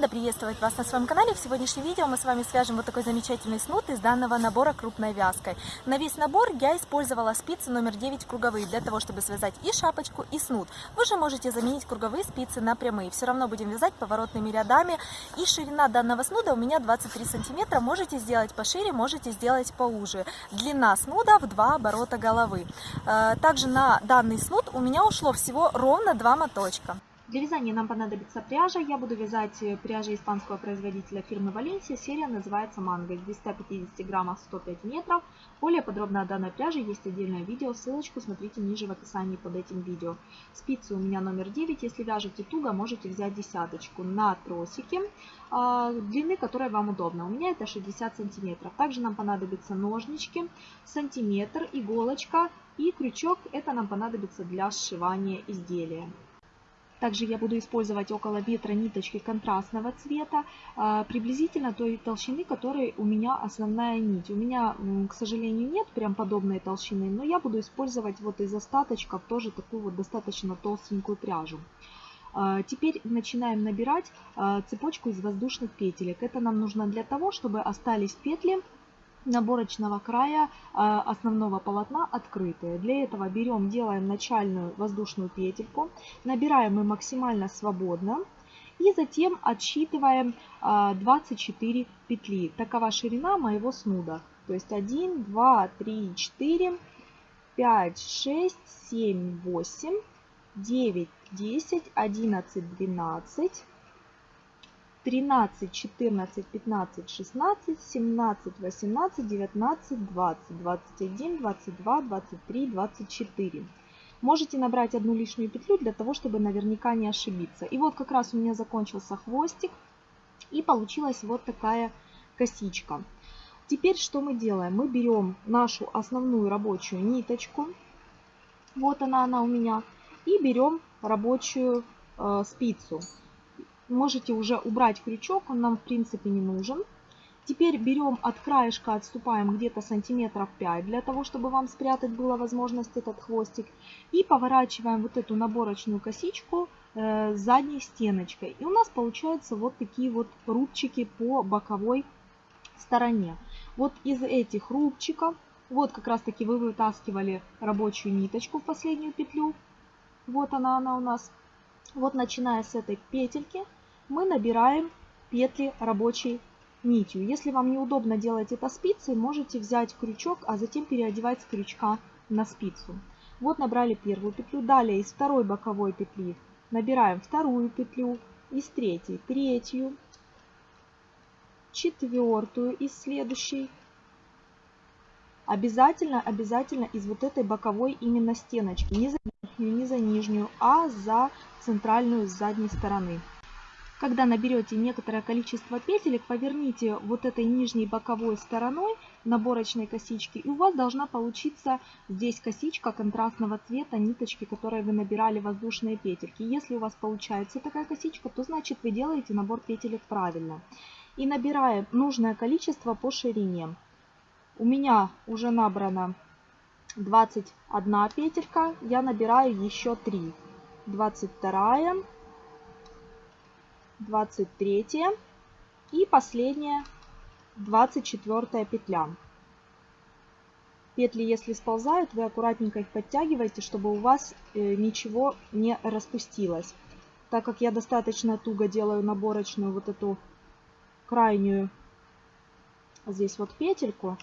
Рада приветствовать вас на своем канале. В сегодняшнем видео мы с вами свяжем вот такой замечательный снуд из данного набора крупной вязкой. На весь набор я использовала спицы номер 9 круговые, для того, чтобы связать и шапочку, и снуд. Вы же можете заменить круговые спицы на прямые. Все равно будем вязать поворотными рядами. И ширина данного снуда у меня 23 сантиметра. Можете сделать пошире, можете сделать поуже. Длина снуда в два оборота головы. Э, также на данный снуд у меня ушло всего ровно два моточка. Для вязания нам понадобится пряжа. Я буду вязать э, пряжа испанского производителя фирмы Валенсия. Серия называется Манго. Из 250 граммов 105 метров. Более подробно о данной пряже есть отдельное видео. Ссылочку смотрите ниже в описании под этим видео. Спицы у меня номер 9. Если вяжете туго, можете взять десяточку на тросике а, длины, которая вам удобна. У меня это 60 сантиметров. Также нам понадобятся ножнички, сантиметр, иголочка и крючок. Это нам понадобится для сшивания изделия. Также я буду использовать около ветра ниточки контрастного цвета, а, приблизительно той толщины, которой у меня основная нить. У меня, к сожалению, нет прям подобной толщины, но я буду использовать вот из остаточков тоже такую вот достаточно толстенькую пряжу. А, теперь начинаем набирать а, цепочку из воздушных петелек. Это нам нужно для того, чтобы остались петли наборочного края а, основного полотна открытые. Для этого берем, делаем начальную воздушную петельку, набираем мы максимально свободно и затем отсчитываем 24 а, петли. Такова ширина моего снуда. То есть 1, 2, 3, 4, 5, 6, 7, 8, 9, 10, 11, 12, 13, 14, 15, 16, 17, 18, 19, 20, 21, 22, 23, 24. Можете набрать одну лишнюю петлю для того, чтобы наверняка не ошибиться. И вот как раз у меня закончился хвостик и получилась вот такая косичка. Теперь что мы делаем? Мы берем нашу основную рабочую ниточку, вот она, она у меня, и берем рабочую э, спицу можете уже убрать крючок, он нам в принципе не нужен. Теперь берем от краешка, отступаем где-то сантиметров 5, для того, чтобы вам спрятать была возможность этот хвостик. И поворачиваем вот эту наборочную косичку э, задней стеночкой. И у нас получаются вот такие вот рубчики по боковой стороне. Вот из этих рубчиков, вот как раз таки вы вытаскивали рабочую ниточку в последнюю петлю. Вот она, она у нас. Вот начиная с этой петельки мы набираем петли рабочей нитью. Если вам неудобно делать это спицей, можете взять крючок, а затем переодевать с крючка на спицу. Вот набрали первую петлю. Далее из второй боковой петли набираем вторую петлю, из третьей третью, четвертую из следующей. Обязательно, обязательно из вот этой боковой именно стеночки, не за верхнюю, не за нижнюю, а за центральную с задней стороны. Когда наберете некоторое количество петелек, поверните вот этой нижней боковой стороной наборочной косички, и у вас должна получиться здесь косичка контрастного цвета ниточки, которые вы набирали воздушные петельки. Если у вас получается такая косичка, то значит вы делаете набор петелек правильно. И набираем нужное количество по ширине. У меня уже набрано 21 петелька, я набираю еще 3. 22 23 и последняя 24 петля. Петли, если сползают, вы аккуратненько их подтягиваете, чтобы у вас э, ничего не распустилось. Так как я достаточно туго делаю наборочную вот эту крайнюю здесь вот петельку,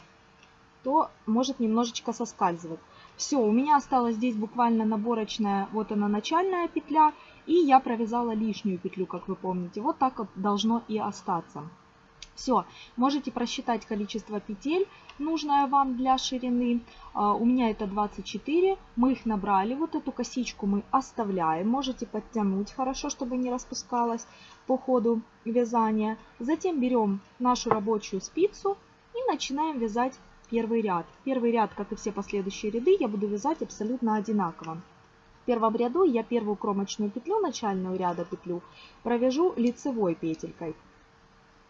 то может немножечко соскальзывать. Все, у меня осталась здесь буквально наборочная, вот она начальная петля, и я провязала лишнюю петлю, как вы помните. Вот так вот должно и остаться. Все, можете просчитать количество петель, нужное вам для ширины. А, у меня это 24, мы их набрали, вот эту косичку мы оставляем. Можете подтянуть хорошо, чтобы не распускалась по ходу вязания. Затем берем нашу рабочую спицу и начинаем вязать первый ряд. Первый ряд, как и все последующие ряды, я буду вязать абсолютно одинаково. В первом ряду я первую кромочную петлю, начальную ряда петлю, провяжу лицевой петелькой.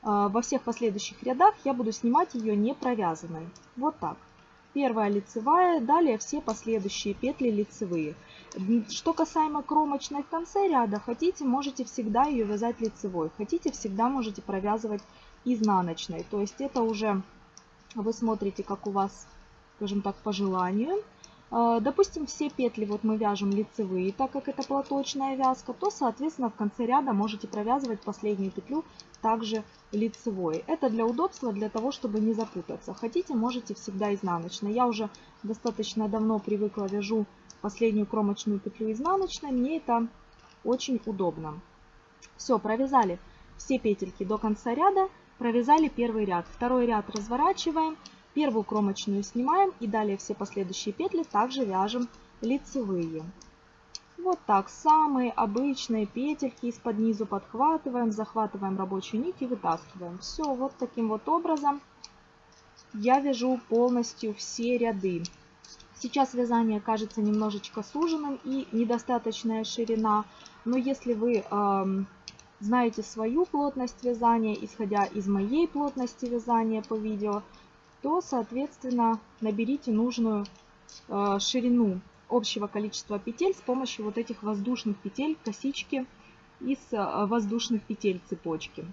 А, во всех последующих рядах я буду снимать ее не провязанной. Вот так. Первая лицевая, далее все последующие петли лицевые. Что касаемо кромочной в конце ряда, хотите, можете всегда ее вязать лицевой. Хотите, всегда можете провязывать изнаночной. То есть это уже вы смотрите, как у вас, скажем так, по желанию. А, допустим, все петли вот мы вяжем лицевые, так как это платочная вязка, то, соответственно, в конце ряда можете провязывать последнюю петлю также лицевой. Это для удобства, для того, чтобы не запутаться. Хотите, можете всегда изнаночной. Я уже достаточно давно привыкла вяжу последнюю кромочную петлю изнаночной. Мне это очень удобно. Все, провязали все петельки до конца ряда, провязали первый ряд. Второй ряд разворачиваем Первую кромочную снимаем и далее все последующие петли также вяжем лицевые. Вот так, самые обычные петельки из-под низу подхватываем, захватываем рабочую нить и вытаскиваем. Все, вот таким вот образом я вяжу полностью все ряды. Сейчас вязание кажется немножечко суженным и недостаточная ширина, но если вы э, знаете свою плотность вязания, исходя из моей плотности вязания по видео, то, соответственно, наберите нужную э, ширину общего количества петель с помощью вот этих воздушных петель, косички из э, воздушных петель цепочки.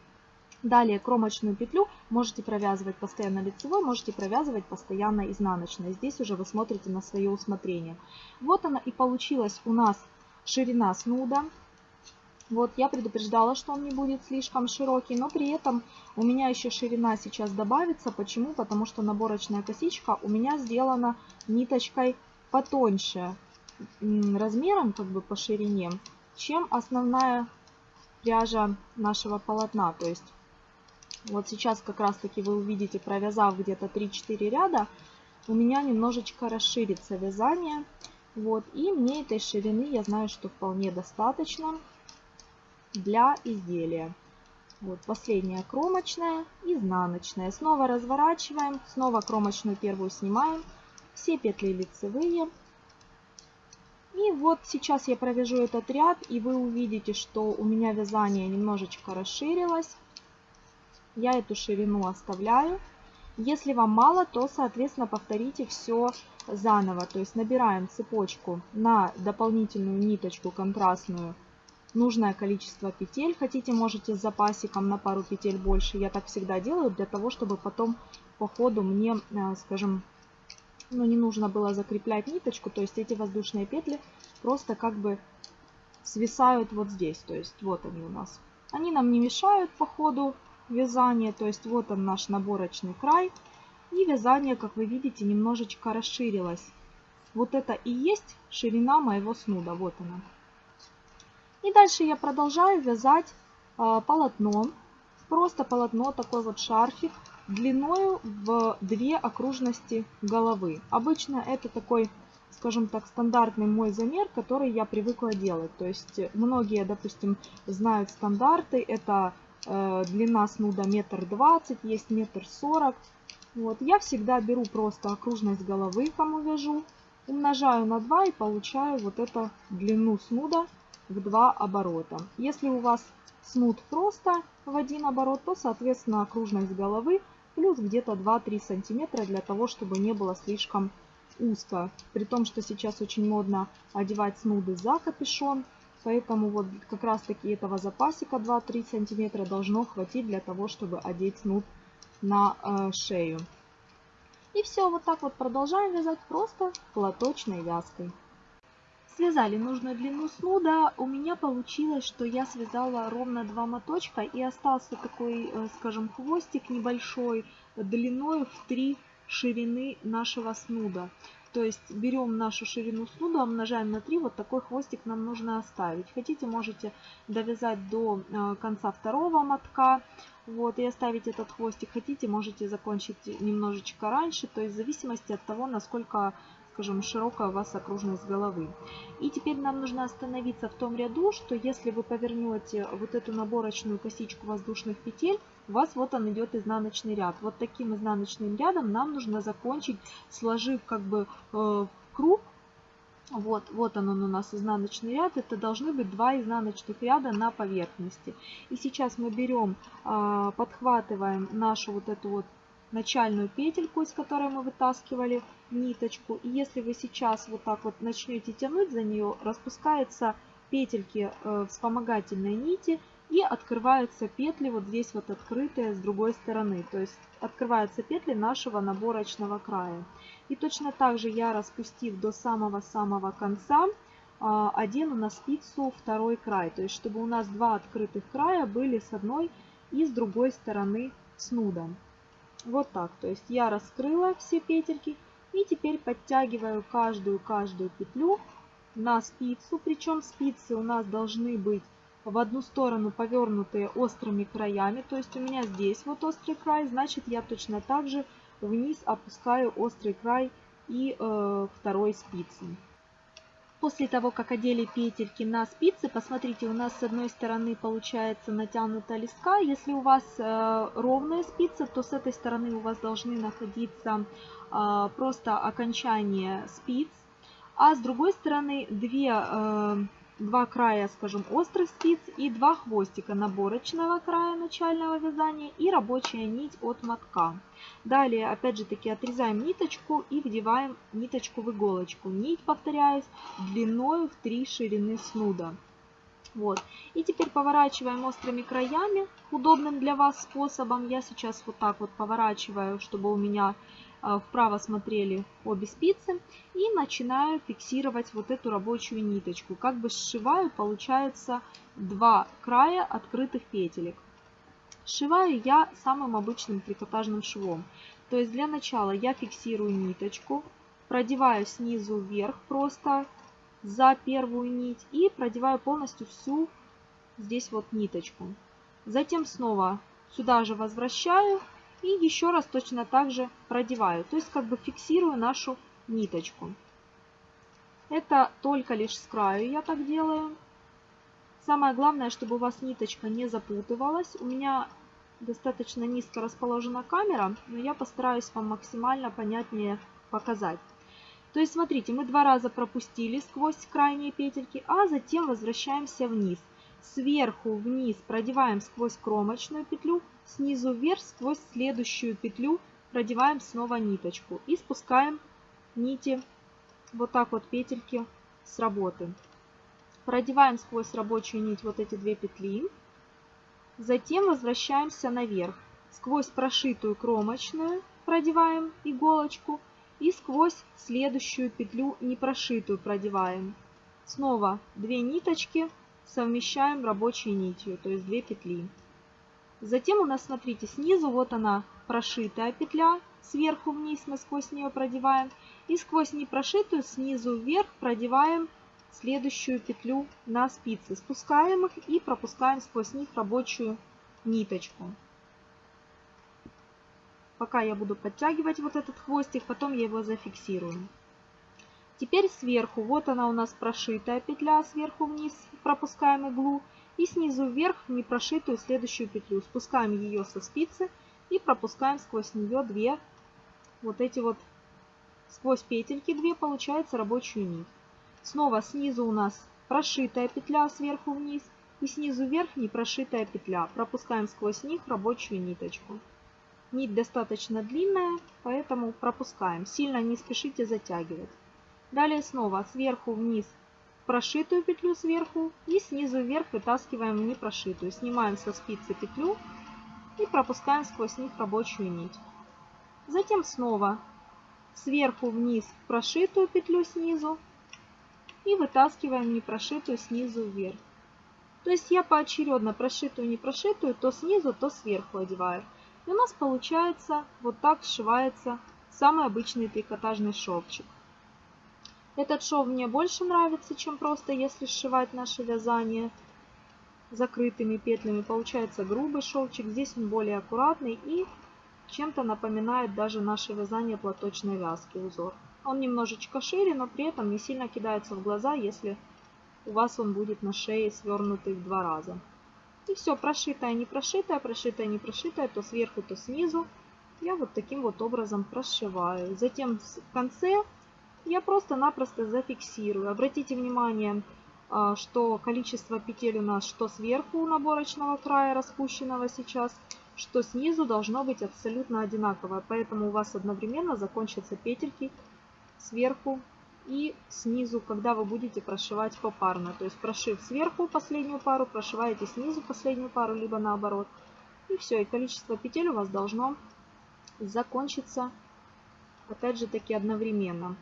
Далее кромочную петлю можете провязывать постоянно лицевой, можете провязывать постоянно изнаночной. Здесь уже вы смотрите на свое усмотрение. Вот она и получилась у нас ширина снуда. Вот, я предупреждала, что он не будет слишком широкий, но при этом у меня еще ширина сейчас добавится. Почему? Потому что наборочная косичка у меня сделана ниточкой потоньше размером, как бы по ширине, чем основная пряжа нашего полотна. То есть вот сейчас как раз таки вы увидите, провязав где-то 3-4 ряда, у меня немножечко расширится вязание. Вот, и мне этой ширины, я знаю, что вполне достаточно для изделия. Вот последняя кромочная, изнаночная. Снова разворачиваем, снова кромочную первую снимаем. Все петли лицевые. И вот сейчас я провяжу этот ряд, и вы увидите, что у меня вязание немножечко расширилось. Я эту ширину оставляю. Если вам мало, то, соответственно, повторите все заново. То есть набираем цепочку на дополнительную ниточку контрастную нужное количество петель. Хотите, можете с запасиком на пару петель больше. Я так всегда делаю, для того, чтобы потом по ходу мне, э, скажем, ну, не нужно было закреплять ниточку. То есть эти воздушные петли просто как бы свисают вот здесь. То есть вот они у нас. Они нам не мешают по ходу вязания. То есть вот он наш наборочный край. И вязание, как вы видите, немножечко расширилось. Вот это и есть ширина моего снуда. Вот она. И дальше я продолжаю вязать э, полотно. Просто полотно, такой вот шарфик длиною в две окружности головы. Обычно это такой, скажем так, стандартный мой замер, который я привыкла делать. То есть многие, допустим, знают стандарты. Это э, длина снуда метр двадцать, есть метр сорок. Вот. Я всегда беру просто окружность головы, кому вяжу, умножаю на 2 и получаю вот эту длину снуда в два оборота. Если у вас снуд просто в один оборот, то, соответственно, окружность головы плюс где-то 2-3 сантиметра для того, чтобы не было слишком узко. При том, что сейчас очень модно одевать снуды за капюшон, поэтому вот как раз таки этого запасика 2-3 сантиметра должно хватить для того, чтобы одеть снуд на э, шею. И все, вот так вот продолжаем вязать просто платочной вязкой. Связали нужную длину снуда. У меня получилось, что я связала ровно два моточка и остался такой, э, скажем, хвостик небольшой длиной в 3 ширины нашего снуда. То есть берем нашу ширину снуда, умножаем на 3, вот такой хвостик нам нужно оставить. Хотите, можете довязать до э, конца второго мотка вот, и оставить этот хвостик. Хотите, можете закончить немножечко раньше, то есть в зависимости от того, насколько скажем, широкая у вас окружность головы. И теперь нам нужно остановиться в том ряду, что если вы повернете вот эту наборочную косичку воздушных петель, у вас вот он идет изнаночный ряд. Вот таким изнаночным рядом нам нужно закончить, сложив как бы э, круг. Вот, вот он, он у нас изнаночный ряд. Это должны быть два изнаночных ряда на поверхности. И сейчас мы берем, э, подхватываем нашу вот эту вот начальную петельку, из которой мы вытаскивали ниточку. И если вы сейчас вот так вот начнете тянуть за нее, распускаются петельки э, вспомогательной нити и открываются петли вот здесь вот открытые с другой стороны. То есть открываются петли нашего наборочного края. И точно так же я распустив до самого-самого конца, а, одену на спицу второй край. То есть чтобы у нас два открытых края были с одной и с другой стороны снуда. Вот так. То есть я раскрыла все петельки и теперь подтягиваю каждую-каждую петлю на спицу. Причем спицы у нас должны быть в одну сторону повернутые острыми краями. То есть у меня здесь вот острый край, значит я точно так же вниз опускаю острый край и э, второй спицы. После того, как одели петельки на спицы, посмотрите, у нас с одной стороны получается натянута леска. Если у вас э, ровная спица, то с этой стороны у вас должны находиться э, просто окончание спиц. А с другой стороны две э, два края, скажем, острых спиц и два хвостика наборочного края начального вязания и рабочая нить от мотка. Далее, опять же таки, отрезаем ниточку и вдеваем ниточку в иголочку. Нить, повторяюсь, длиной в 3 ширины снуда. Вот. И теперь поворачиваем острыми краями, удобным для вас способом. Я сейчас вот так вот поворачиваю, чтобы у меня вправо смотрели обе спицы и начинаю фиксировать вот эту рабочую ниточку. Как бы сшиваю, получается два края открытых петелек. Сшиваю я самым обычным трикотажным швом. То есть для начала я фиксирую ниточку, продеваю снизу вверх просто за первую нить и продеваю полностью всю здесь вот ниточку. Затем снова сюда же возвращаю и еще раз точно так же продеваю. То есть как бы фиксирую нашу ниточку. Это только лишь с краю я так делаю. Самое главное, чтобы у вас ниточка не запутывалась. У меня достаточно низко расположена камера, но я постараюсь вам максимально понятнее показать. То есть смотрите, мы два раза пропустили сквозь крайние петельки, а затем возвращаемся вниз. Сверху вниз продеваем сквозь кромочную петлю, снизу вверх сквозь следующую петлю продеваем снова ниточку и спускаем нити вот так вот петельки с работы. Продеваем сквозь рабочую нить вот эти две петли. Затем возвращаемся наверх. Сквозь прошитую кромочную продеваем иголочку и сквозь следующую петлю непрошитую продеваем. Снова две ниточки совмещаем рабочей нитью, то есть две петли. Затем у нас, смотрите, снизу вот она прошитая петля, сверху вниз мы сквозь нее продеваем. И сквозь непрошитую снизу вверх продеваем следующую петлю на спицы. Спускаем их и пропускаем сквозь них рабочую ниточку. Пока я буду подтягивать вот этот хвостик, потом я его зафиксирую. Теперь сверху, вот она у нас прошитая петля, сверху вниз пропускаем иглу и снизу вверх непрошитую следующую петлю. Спускаем ее со спицы и пропускаем сквозь нее две вот эти вот сквозь петельки две получается рабочую нить. Снова снизу у нас прошитая петля сверху вниз и снизу вверх не прошитая петля. Пропускаем сквозь них рабочую ниточку. Нить достаточно длинная, поэтому пропускаем. Сильно не спешите затягивать. Далее снова сверху вниз прошитую петлю сверху и снизу вверх вытаскиваем в непрошитую. Снимаем со спицы петлю и пропускаем сквозь них рабочую нить. Затем снова сверху вниз прошитую петлю снизу и вытаскиваем непрошитую снизу вверх. То есть я поочередно прошитую и непрошитую то снизу, то сверху одеваю. И у нас получается вот так сшивается самый обычный трикотажный шовчик. Этот шов мне больше нравится, чем просто если сшивать наше вязание закрытыми петлями. Получается грубый шовчик. Здесь он более аккуратный и чем-то напоминает даже наше вязание платочной вязки узор. Он немножечко шире, но при этом не сильно кидается в глаза, если у вас он будет на шее свернутый в два раза. И все, прошитая, не прошитая, прошитая, не прошитая, то сверху, то снизу. Я вот таким вот образом прошиваю. Затем в конце я просто-напросто зафиксирую. Обратите внимание, а, что количество петель у нас что сверху у наборочного края распущенного сейчас, что снизу должно быть абсолютно одинаковое. Поэтому у вас одновременно закончатся петельки сверху и снизу, когда вы будете прошивать попарно. То есть прошив сверху последнюю пару, прошиваете снизу последнюю пару, либо наоборот. И все, и количество петель у вас должно закончиться, опять же таки, одновременно.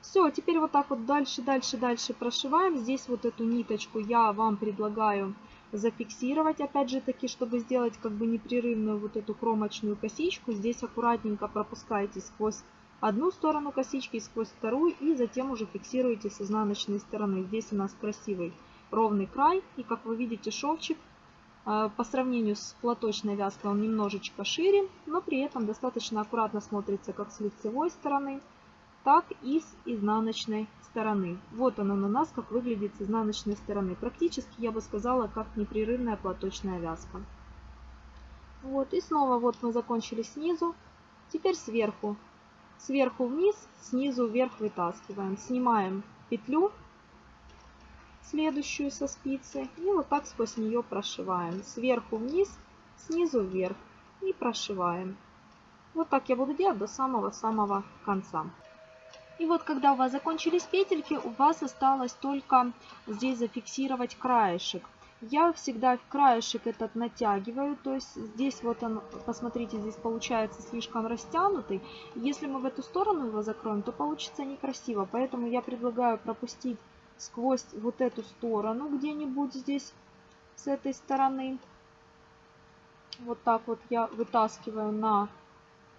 Все, теперь вот так вот дальше, дальше, дальше прошиваем. Здесь вот эту ниточку я вам предлагаю зафиксировать, опять же таки, чтобы сделать как бы непрерывную вот эту кромочную косичку. Здесь аккуратненько пропускаете сквозь одну сторону косички, сквозь вторую и затем уже фиксируете с изнаночной стороны. Здесь у нас красивый ровный край и как вы видите шовчик э, по сравнению с платочной вязкой он немножечко шире, но при этом достаточно аккуратно смотрится как с лицевой стороны, так и с изнаночной стороны. Вот оно на нас, как выглядит с изнаночной стороны. Практически, я бы сказала, как непрерывная платочная вязка. Вот, и снова вот мы закончили снизу. Теперь сверху. Сверху вниз, снизу вверх вытаскиваем. Снимаем петлю, следующую со спицы, и вот так сквозь нее прошиваем. Сверху вниз, снизу вверх и прошиваем. Вот так я буду делать до самого-самого конца. И вот когда у вас закончились петельки, у вас осталось только здесь зафиксировать краешек. Я всегда краешек этот натягиваю, то есть здесь вот он, посмотрите, здесь получается слишком растянутый. Если мы в эту сторону его закроем, то получится некрасиво, поэтому я предлагаю пропустить сквозь вот эту сторону где-нибудь здесь, с этой стороны. Вот так вот я вытаскиваю на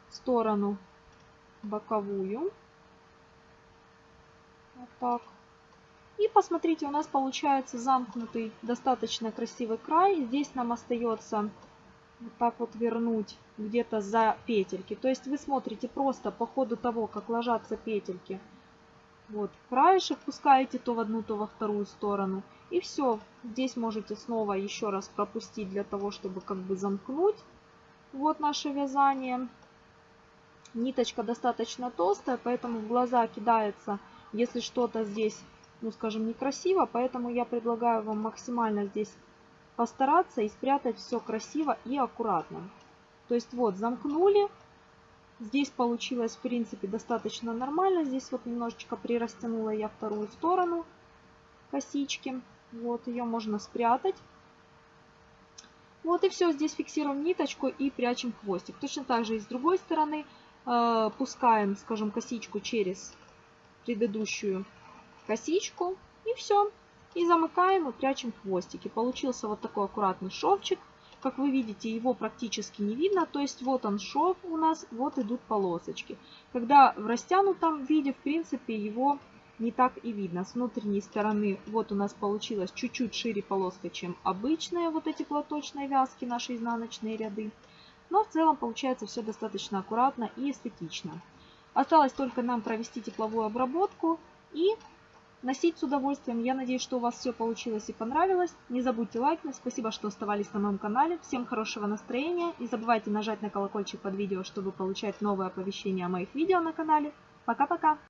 сторону боковую. Вот так. И посмотрите, у нас получается замкнутый достаточно красивый край. Здесь нам остается вот так вот вернуть где-то за петельки. То есть вы смотрите просто по ходу того, как ложатся петельки. Вот, краешек пускаете то в одну, то во вторую сторону. И все. Здесь можете снова еще раз пропустить для того, чтобы как бы замкнуть. Вот наше вязание. Ниточка достаточно толстая, поэтому в глаза кидается если что-то здесь, ну скажем, некрасиво, поэтому я предлагаю вам максимально здесь постараться и спрятать все красиво и аккуратно. То есть вот замкнули, здесь получилось в принципе достаточно нормально, здесь вот немножечко прирастянула я вторую сторону косички, вот ее можно спрятать. Вот и все, здесь фиксируем ниточку и прячем хвостик. Точно так же и с другой стороны э, пускаем, скажем, косичку через предыдущую косичку. И все. И замыкаем и прячем хвостики. Получился вот такой аккуратный шовчик. Как вы видите, его практически не видно. То есть вот он шов у нас, вот идут полосочки. Когда в растянутом виде, в принципе, его не так и видно. С внутренней стороны вот у нас получилось чуть-чуть шире полоска, чем обычные вот эти платочные вязки, наши изнаночные ряды. Но в целом получается все достаточно аккуратно и эстетично. Осталось только нам провести тепловую обработку и носить с удовольствием. Я надеюсь, что у вас все получилось и понравилось. Не забудьте лайкнуть. Спасибо, что оставались на моем канале. Всем хорошего настроения. Не забывайте нажать на колокольчик под видео, чтобы получать новые оповещения о моих видео на канале. Пока-пока!